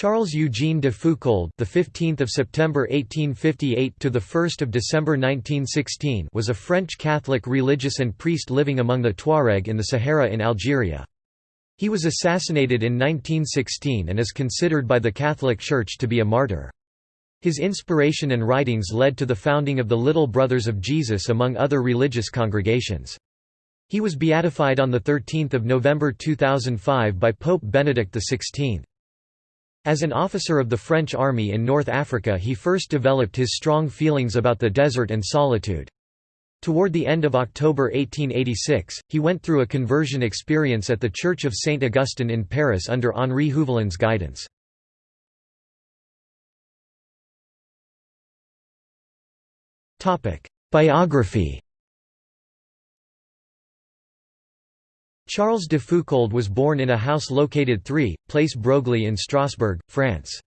Charles Eugene de Foucauld, the 15th of September 1858 to the 1st of December 1916, was a French Catholic religious and priest living among the Tuareg in the Sahara in Algeria. He was assassinated in 1916 and is considered by the Catholic Church to be a martyr. His inspiration and writings led to the founding of the Little Brothers of Jesus among other religious congregations. He was beatified on 13 November 2005 by Pope Benedict XVI. As an officer of the French army in North Africa he first developed his strong feelings about the desert and solitude. Toward the end of October 1886, he went through a conversion experience at the Church of Saint Augustine in Paris under Henri Huvelin's guidance. Biography Charles de Foucauld was born in a house located 3, Place Broglie in Strasbourg, France.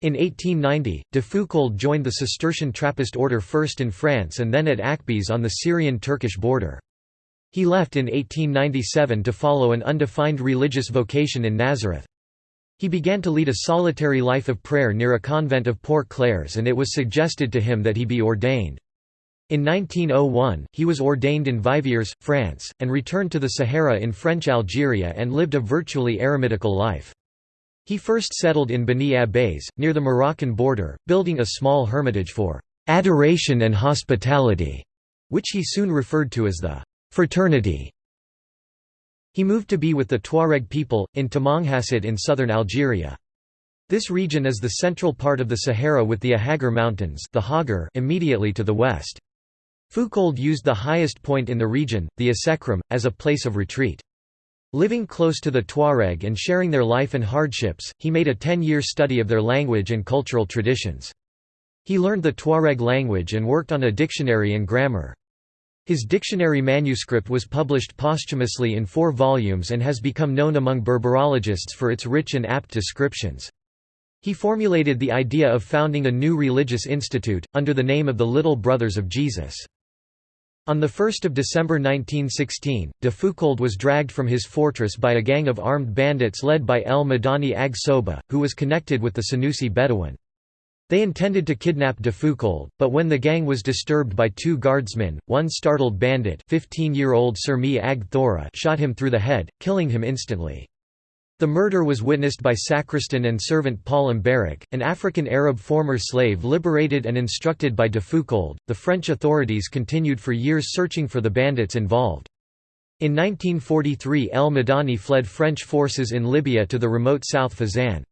In 1890, de Foucauld joined the Cistercian Trappist order first in France and then at Akbès on the Syrian-Turkish border. He left in 1897 to follow an undefined religious vocation in Nazareth. He began to lead a solitary life of prayer near a convent of Poor Clares and it was suggested to him that he be ordained. In 1901, he was ordained in Viviers, France, and returned to the Sahara in French Algeria and lived a virtually eremitical life. He first settled in Beni Abbes, near the Moroccan border, building a small hermitage for «adoration and hospitality», which he soon referred to as the «fraternity». He moved to be with the Tuareg people, in Tamanghasset in southern Algeria. This region is the central part of the Sahara with the Ahaggar Mountains the immediately to the west. Foucauld used the highest point in the region, the Assekrem, as a place of retreat. Living close to the Tuareg and sharing their life and hardships, he made a ten-year study of their language and cultural traditions. He learned the Tuareg language and worked on a dictionary and grammar. His dictionary manuscript was published posthumously in four volumes and has become known among Berberologists for its rich and apt descriptions. He formulated the idea of founding a new religious institute, under the name of the Little Brothers of Jesus. On 1 December 1916, de Foucauld was dragged from his fortress by a gang of armed bandits led by El Madani Ag Soba, who was connected with the Senussi Bedouin. They intended to kidnap de Foucauld, but when the gang was disturbed by two guardsmen, one startled bandit 15-year-old Surmi Ag Thora shot him through the head, killing him instantly. The murder was witnessed by sacristan and servant Paul Mbarak, an African Arab former slave liberated and instructed by de Foucauld. The French authorities continued for years searching for the bandits involved. In 1943 El Madani fled French forces in Libya to the remote South Fezzan.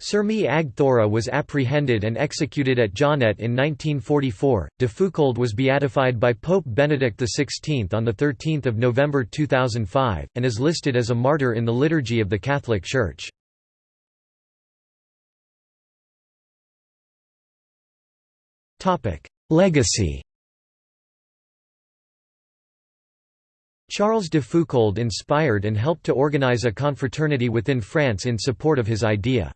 Surmi Ag Thora was apprehended and executed at Djanet in 1944. De Foucauld was beatified by Pope Benedict XVI on 13 November 2005, and is listed as a martyr in the Liturgy of the Catholic Church. Legacy Charles de Foucauld inspired and helped to organize a confraternity within France in support of his idea.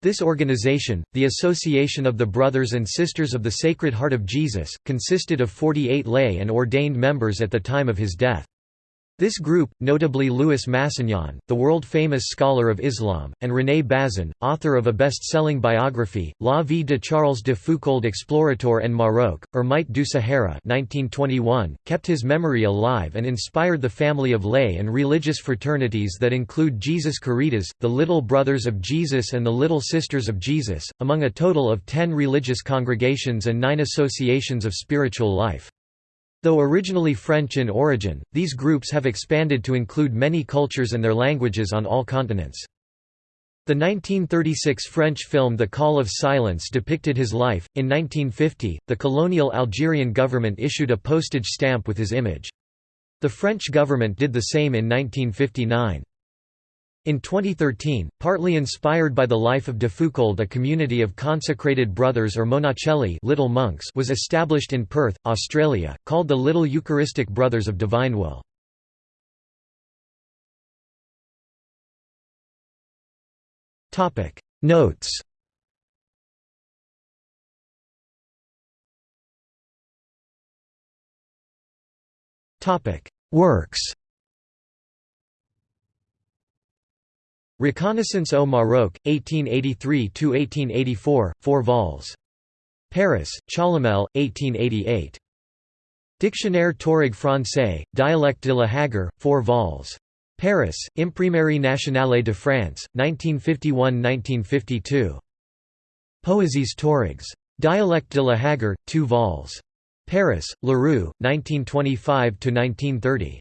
This organization, the Association of the Brothers and Sisters of the Sacred Heart of Jesus, consisted of 48 lay and ordained members at the time of his death. This group, notably Louis Massignon, the world-famous scholar of Islam, and René Bazin, author of a best-selling biography, La vie de Charles de Foucauld Explorateur en Maroc, Ermite du Sahara 1921, kept his memory alive and inspired the family of lay and religious fraternities that include Jesus Caritas, the Little Brothers of Jesus and the Little Sisters of Jesus, among a total of ten religious congregations and nine associations of spiritual life. Though originally French in origin, these groups have expanded to include many cultures and their languages on all continents. The 1936 French film The Call of Silence depicted his life. In 1950, the colonial Algerian government issued a postage stamp with his image. The French government did the same in 1959. In 2013, partly inspired by the life of de Foucauld a community of consecrated brothers or monacelli little monks was established in Perth, Australia, called the Little Eucharistic Brothers of Divine Will. Notes Works Reconnaissance au Maroc, 1883–1884, 4 vols. Paris, Chalamel, 1888. Dictionnaire Touareg français, Dialecte de la Hagar, 4 vols. Paris, Imprimerie nationale de France, 1951–1952. Poésies Taurogs. Dialecte de la Hagar, 2 vols. Paris, Leroux, 1925–1930.